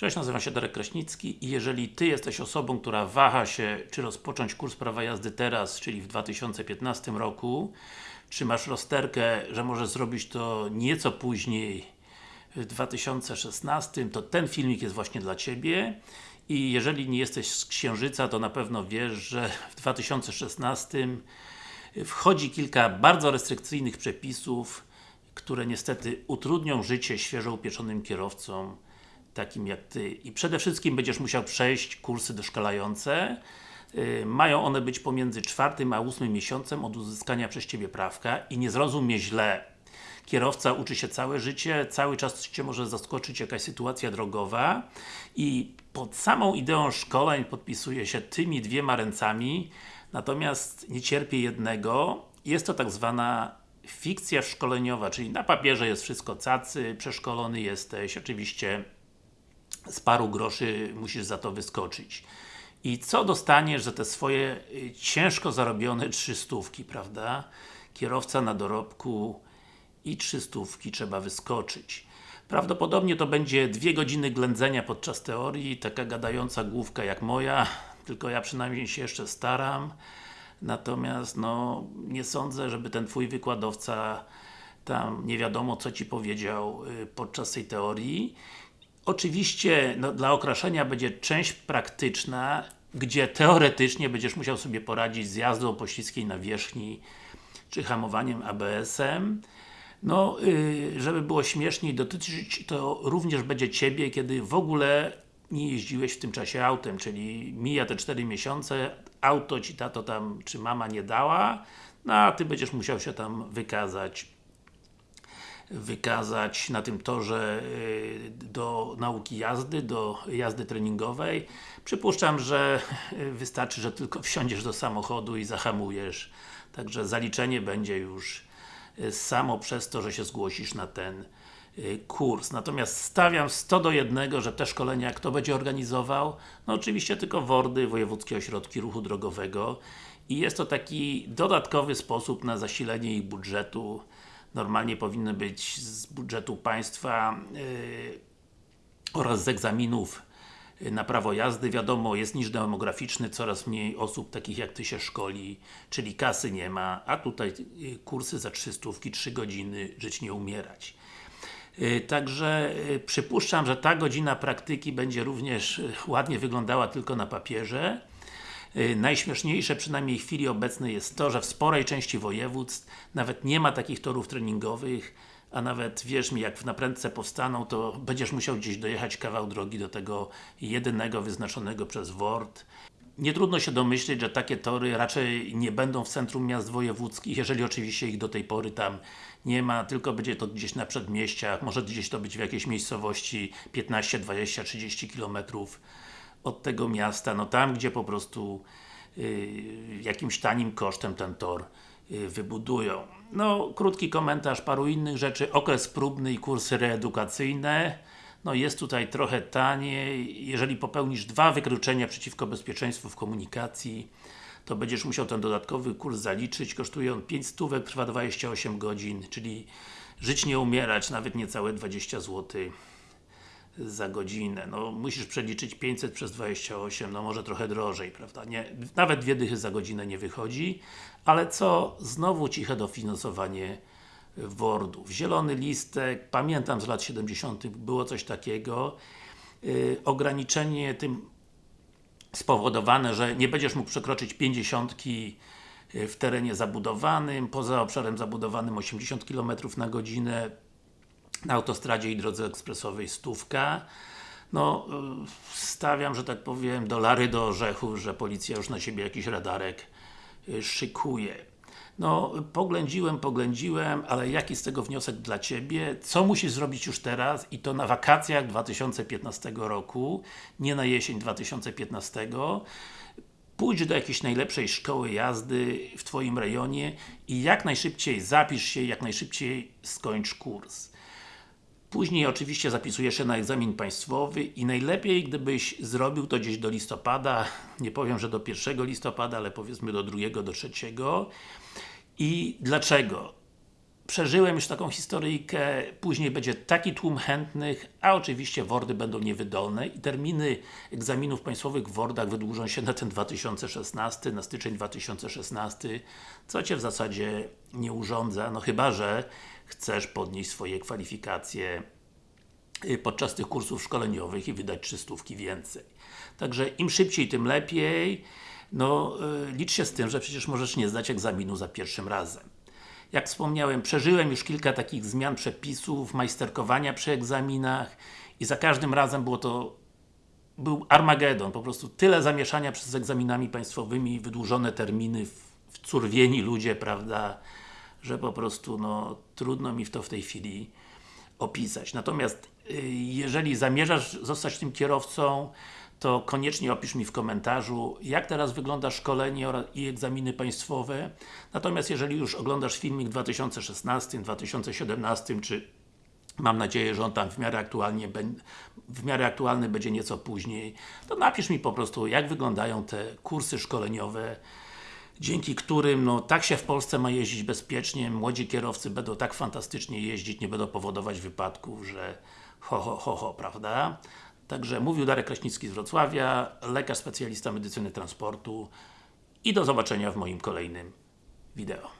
Cześć, nazywam się Darek Kraśnicki i jeżeli Ty jesteś osobą, która waha się, czy rozpocząć kurs prawa jazdy teraz, czyli w 2015 roku, czy masz rozterkę, że możesz zrobić to nieco później, w 2016, to ten filmik jest właśnie dla Ciebie. I jeżeli nie jesteś z Księżyca, to na pewno wiesz, że w 2016 wchodzi kilka bardzo restrykcyjnych przepisów, które niestety utrudnią życie świeżo upieczonym kierowcom, takim jak Ty. I przede wszystkim będziesz musiał przejść kursy doszkalające. Yy, mają one być pomiędzy czwartym a ósmym miesiącem od uzyskania przez Ciebie prawka i nie zrozum mnie źle. Kierowca uczy się całe życie, cały czas Cię może zaskoczyć jakaś sytuacja drogowa i pod samą ideą szkoleń podpisuje się tymi dwiema ręcami, natomiast nie cierpię jednego, jest to tak zwana fikcja szkoleniowa, czyli na papierze jest wszystko cacy, przeszkolony jesteś, oczywiście z paru groszy musisz za to wyskoczyć. I co dostaniesz za te swoje y, ciężko zarobione trzystówki, prawda? Kierowca na dorobku i trzystówki trzeba wyskoczyć. Prawdopodobnie to będzie dwie godziny ględzenia podczas teorii, taka gadająca główka jak moja, tylko ja przynajmniej się jeszcze staram. Natomiast, no, nie sądzę, żeby ten Twój wykładowca tam nie wiadomo co Ci powiedział y, podczas tej teorii. Oczywiście, no, dla okraszenia będzie część praktyczna, gdzie teoretycznie będziesz musiał sobie poradzić z jazdą po śliskiej nawierzchni, czy hamowaniem ABS-em. No, yy, żeby było śmieszniej, dotyczyć to również będzie Ciebie, kiedy w ogóle nie jeździłeś w tym czasie autem, czyli mija te 4 miesiące, auto Ci tato tam, czy mama nie dała, no a Ty będziesz musiał się tam wykazać wykazać na tym torze y, do nauki jazdy, do jazdy treningowej. Przypuszczam, że y, wystarczy, że tylko wsiądziesz do samochodu i zahamujesz. Także zaliczenie będzie już y, samo przez to, że się zgłosisz na ten kurs. Natomiast stawiam 100 do 1, że te szkolenia kto będzie organizował? No oczywiście tylko WORDy, Wojewódzkie Ośrodki Ruchu Drogowego i jest to taki dodatkowy sposób na zasilenie ich budżetu normalnie powinny być z budżetu państwa yy, oraz z egzaminów y, na prawo jazdy, wiadomo, jest niż demograficzny, coraz mniej osób takich jak Ty się szkoli, czyli kasy nie ma, a tutaj y, kursy za 300, 3 godziny, żyć nie umierać. Y, także przypuszczam, że ta godzina praktyki będzie również ładnie wyglądała tylko na papierze, najśmieszniejsze, przynajmniej w chwili obecnej jest to, że w sporej części województw nawet nie ma takich torów treningowych, a nawet, wierz mi, jak w naprędce powstaną, to będziesz musiał gdzieś dojechać kawał drogi do tego jedynego wyznaczonego przez WORD. Nie trudno się domyśleć, że takie tory raczej nie będą w centrum miast wojewódzkich, jeżeli oczywiście ich do tej pory tam nie ma, tylko będzie to gdzieś na przedmieściach, może gdzieś to być w jakiejś miejscowości 15, 20, 30 kilometrów od tego miasta, no tam gdzie po prostu y, jakimś tanim kosztem ten tor y, wybudują. No, krótki komentarz paru innych rzeczy, okres próbny i kursy reedukacyjne. No jest tutaj trochę taniej, jeżeli popełnisz dwa wykroczenia przeciwko bezpieczeństwu w komunikacji to będziesz musiał ten dodatkowy kurs zaliczyć, kosztuje on 5 stówek, trwa 28 godzin, czyli żyć nie umierać, nawet niecałe 20 zł za godzinę. No, musisz przeliczyć 500 przez 28, no może trochę drożej, prawda? Nie, nawet dwie dychy za godzinę nie wychodzi, ale co? Znowu ciche dofinansowanie WORDów. Zielony listek, pamiętam z lat 70. było coś takiego. Yy, ograniczenie tym spowodowane, że nie będziesz mógł przekroczyć 50 y, w terenie zabudowanym, poza obszarem zabudowanym 80 km na godzinę, na autostradzie i drodze ekspresowej stówka. No, y, stawiam, że tak powiem, dolary do orzechów, że policja już na siebie jakiś radarek y, szykuje. No, poględziłem, poględziłem, ale jaki z tego wniosek dla Ciebie? Co musisz zrobić już teraz i to na wakacjach 2015 roku, nie na jesień 2015 pójdź do jakiejś najlepszej szkoły jazdy w Twoim rejonie i jak najszybciej zapisz się, jak najszybciej skończ kurs. Później oczywiście zapisujesz się na egzamin państwowy i najlepiej gdybyś zrobił to gdzieś do listopada, nie powiem, że do 1 listopada, ale powiedzmy do 2, do 3. I dlaczego? przeżyłem już taką historyjkę, później będzie taki tłum chętnych, a oczywiście WORDy będą niewydolne i terminy egzaminów państwowych w WORDach wydłużą się na ten 2016, na styczeń 2016, co Cię w zasadzie nie urządza, no chyba, że chcesz podnieść swoje kwalifikacje y, podczas tych kursów szkoleniowych i wydać 300 więcej. Także im szybciej, tym lepiej. No, y, licz się z tym, że przecież możesz nie zdać egzaminu za pierwszym razem. Jak wspomniałem, przeżyłem już kilka takich zmian przepisów, majsterkowania przy egzaminach i za każdym razem było to był Armagedon, po prostu tyle zamieszania przez egzaminami państwowymi, wydłużone terminy, wcurwieni ludzie, prawda, że po prostu no, trudno mi w to w tej chwili opisać. Natomiast y, jeżeli zamierzasz zostać tym kierowcą, to koniecznie opisz mi w komentarzu, jak teraz wygląda szkolenie i egzaminy państwowe. Natomiast jeżeli już oglądasz filmik w 2016, 2017, czy mam nadzieję, że on tam w miarę, aktualnie, w miarę aktualny będzie nieco później, to napisz mi po prostu, jak wyglądają te kursy szkoleniowe, dzięki którym no, tak się w Polsce ma jeździć bezpiecznie, młodzi kierowcy będą tak fantastycznie jeździć, nie będą powodować wypadków, że ho, ho, ho, ho, prawda? Także mówił Darek Kraśnicki z Wrocławia, lekarz specjalista medycyny transportu i do zobaczenia w moim kolejnym wideo.